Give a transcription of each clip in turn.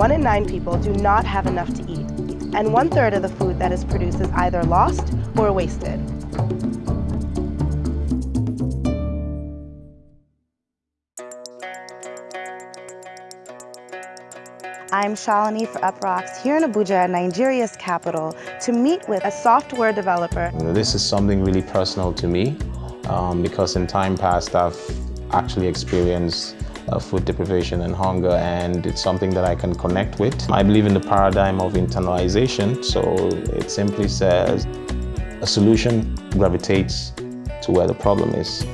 one in nine people do not have enough to eat, and one third of the food that is produced is either lost or wasted. I'm Shalini for UpRocks here in Abuja, Nigeria's capital, to meet with a software developer. This is something really personal to me um, because in time past I've actually experienced Uh, food deprivation and hunger and it's something that I can connect with. I believe in the paradigm of internalization, so it simply says a solution gravitates to where the problem is.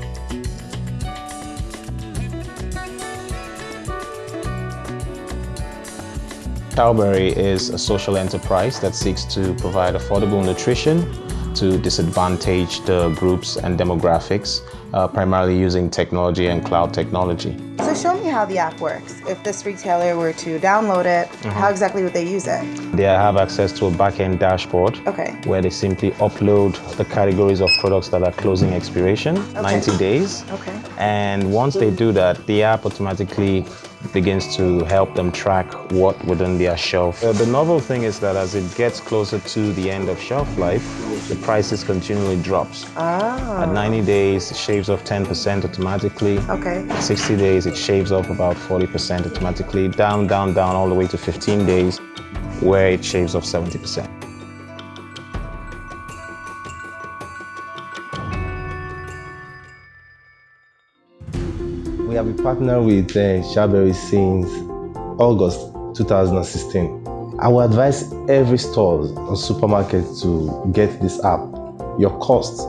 Chowberry is a social enterprise that seeks to provide affordable nutrition to disadvantaged groups and demographics, uh, primarily using technology and cloud technology. So show me how the app works. If this retailer were to download it, mm -hmm. how exactly would they use it? They have access to a back-end dashboard okay. where they simply upload the categories of products that are closing expiration, okay. 90 days. Okay. And once they do that, the app automatically begins to help them track what within their shelf. Uh, the novel thing is that as it gets closer to the end of shelf life, the prices continually drops. Ah. At 90 days, it shaves off 10% automatically. Okay. At 60 days, it shaves off about 40% automatically, down, down, down, all the way to 15 days, where it shaves off 70%. We have been partnered with uh, since August 2016. I would advise every store or supermarket to get this app. Your cost,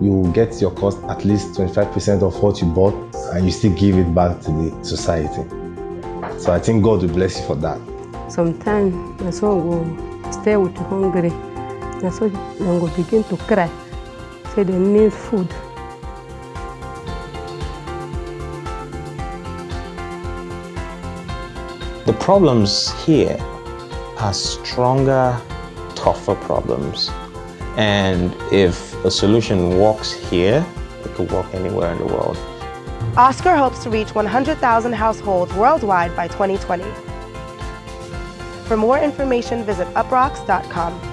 you get your cost at least 25% of what you bought and you still give it back to the society. So I think God will bless you for that. Sometimes my son will stay with hungry. And so they will begin to cry. Say they need food. The problems here are stronger, tougher problems. And if a solution works here, it could work anywhere in the world. Oscar hopes to reach 100,000 households worldwide by 2020. For more information, visit uprocks.com.